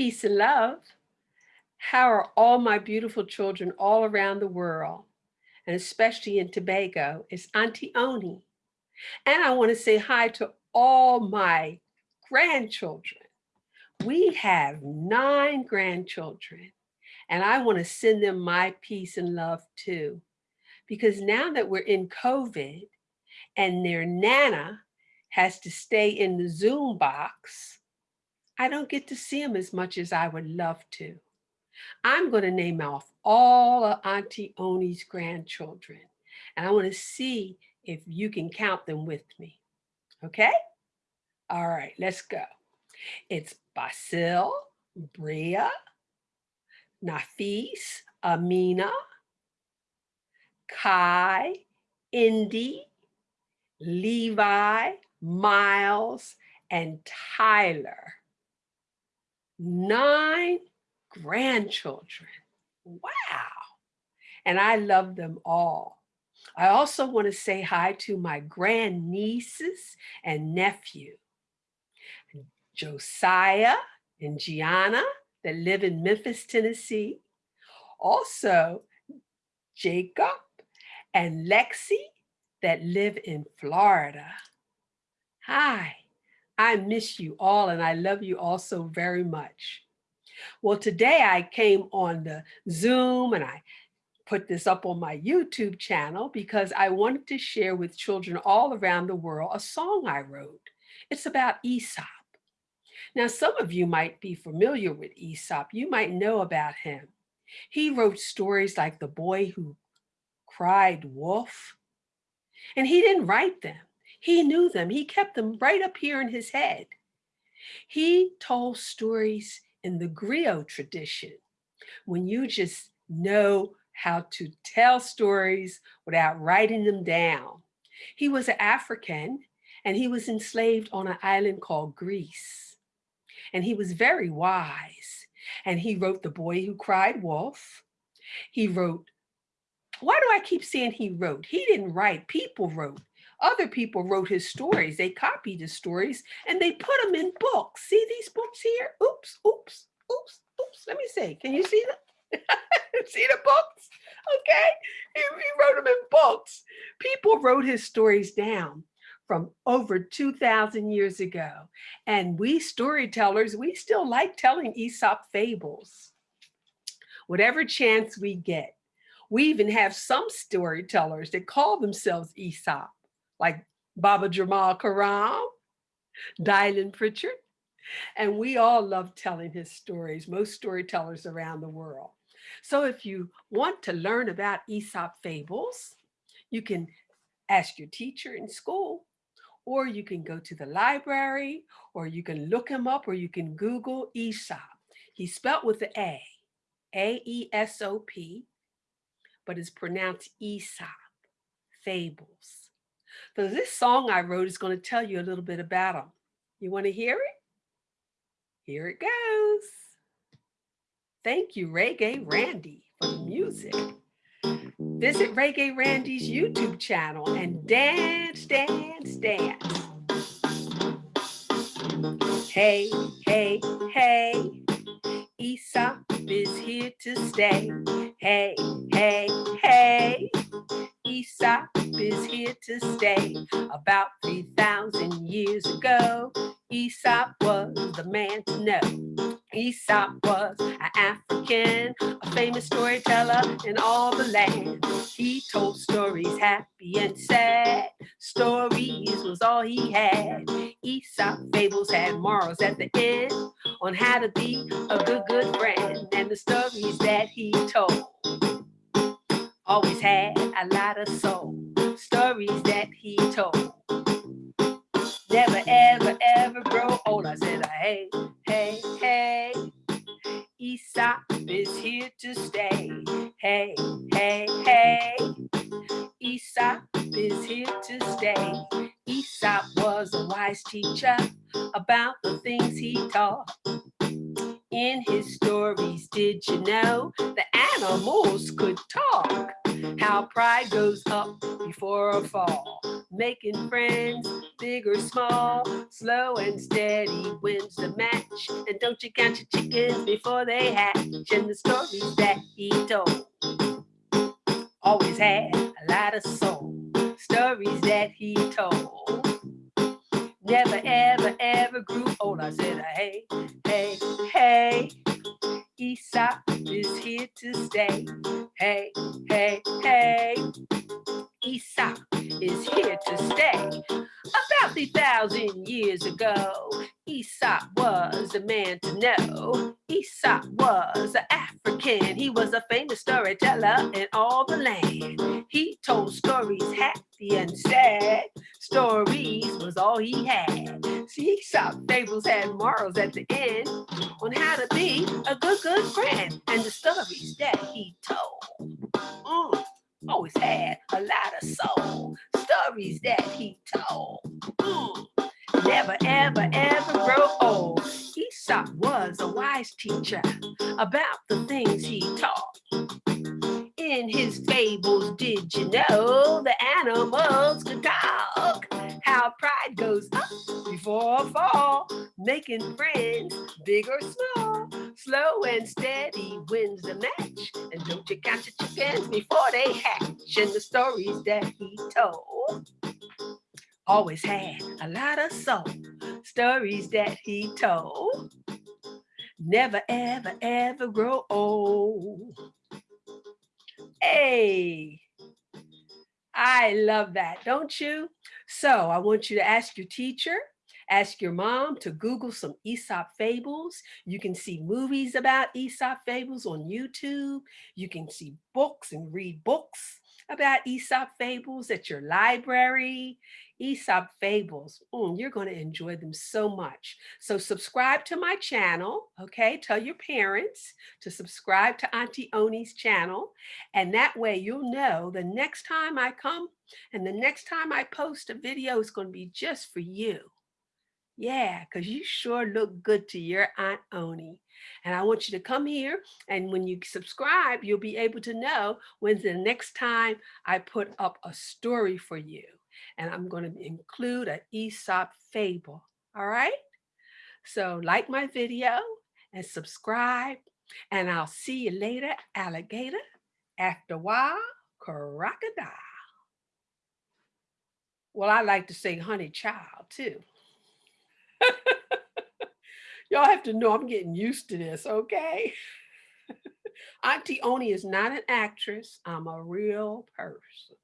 Peace and love. How are all my beautiful children all around the world, and especially in Tobago? It's Auntie Oni. And I want to say hi to all my grandchildren. We have nine grandchildren, and I want to send them my peace and love too. Because now that we're in COVID and their Nana has to stay in the Zoom box, I don't get to see them as much as I would love to. I'm going to name off all of Auntie Oni's grandchildren, and I want to see if you can count them with me. Okay? All right, let's go. It's Basil, Bria, Nafis, Amina, Kai, Indy, Levi, Miles, and Tyler. Nine grandchildren. Wow. And I love them all. I also want to say hi to my grandnieces and nephew, Josiah and Gianna that live in Memphis, Tennessee. Also, Jacob and Lexi that live in Florida. Hi, I miss you all and I love you all so very much. Well, today I came on the Zoom and I put this up on my YouTube channel because I wanted to share with children all around the world a song I wrote. It's about Aesop. Now, some of you might be familiar with Aesop. You might know about him. He wrote stories like The Boy Who Cried Wolf. And he didn't write them. He knew them. He kept them right up here in his head. He told stories in the griot tradition, when you just know how to tell stories without writing them down. He was an African and he was enslaved on an island called Greece. And he was very wise. And he wrote The Boy Who Cried Wolf. He wrote, why do I keep saying he wrote? He didn't write, people wrote. Other people wrote his stories. They copied his stories and they put them in books. See these books here? Oops, oops, oops, oops. Let me see. Can you see them? see the books? Okay. He, he wrote them in books. People wrote his stories down from over 2000 years ago. And we storytellers, we still like telling Aesop fables. Whatever chance we get. We even have some storytellers that call themselves Aesop like Baba Jamal Koram, Dylan Pritchard, and we all love telling his stories, most storytellers around the world. So if you want to learn about Aesop fables, you can ask your teacher in school, or you can go to the library, or you can look him up, or you can Google Aesop. He's spelled with the A, A-E-S-O-P, but it's pronounced Aesop, fables. So this song I wrote is going to tell you a little bit about them. You want to hear it? Here it goes. Thank you, Reggae Randy, for the music. Visit Reggae Randy's YouTube channel and dance, dance, dance. Hey, hey, hey, Aesop is here to stay. Hey, ago, Aesop was the man to know. Aesop was an African, a famous storyteller in all the land. He told stories happy and sad. Stories was all he had. Aesop fables had morals at the end on how to be a good, good friend. And the stories that he told always had a lot of soul. Stories that he told. Never, ever, ever grow old. I said, hey, hey, hey. Aesop is here to stay. Hey, hey, hey. Aesop is here to stay. Aesop was a wise teacher about the things he taught. In his stories, did you know the animals could talk? How pride goes up before a fall. making friends, big or small, slow and steady wins the match. And don't you count your chickens before they hatch. And the stories that he told always had a lot of soul. Stories that he told never, ever, ever grew old. I said, hey, hey, hey, Aesop is here to stay. Hey, hey, hey, Aesop is here to stay. About 3,000 years ago, Aesop was a man to know. Aesop was an African. He was a famous storyteller in all the land. He told stories happy and sad. Stories was all he had. See, Aesop fables had morals at the end on how to be a good, good friend. And the stories that he told. Mm always had a lot of soul. Stories that he told. Mm. Never, ever, ever grow old. Aesop was a wise teacher about the things he taught. In his fables, did you know the animals could talk? Pride goes up before a fall, making friends, big or small. Slow and steady wins the match. And don't you count your chickens before they hatch. And the stories that he told always had a lot of soul. Stories that he told never, ever, ever grow old. Hey, I love that, don't you? So I want you to ask your teacher Ask your mom to Google some Aesop fables. You can see movies about Aesop fables on YouTube. You can see books and read books about Aesop fables at your library. Aesop fables, mm, you're going to enjoy them so much. So subscribe to my channel, okay? Tell your parents to subscribe to Auntie Oni's channel. And that way you'll know the next time I come and the next time I post a video is going to be just for you. Yeah, because you sure look good to your Aunt Oni. And I want you to come here and when you subscribe, you'll be able to know when's the next time I put up a story for you. And I'm going to include an Aesop fable. All right. So like my video and subscribe and I'll see you later, alligator. After a while, crocodile. Well, I like to say honey child too. Y'all have to know I'm getting used to this, okay? Auntie Oni is not an actress. I'm a real person.